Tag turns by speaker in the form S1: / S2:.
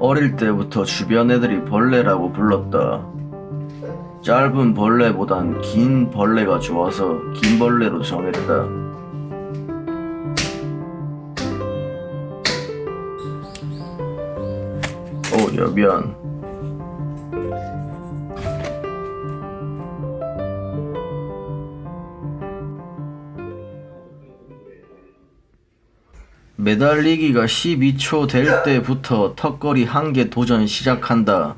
S1: 어릴 때부터 주변 애들이 벌레라고 불렀다. 짧은 벌레보단 긴 벌레가 좋아서 긴 벌레로 정했다. 오, 여변. 매달리기가 12초 될 때부터 턱걸이 한 개 도전 시작한다.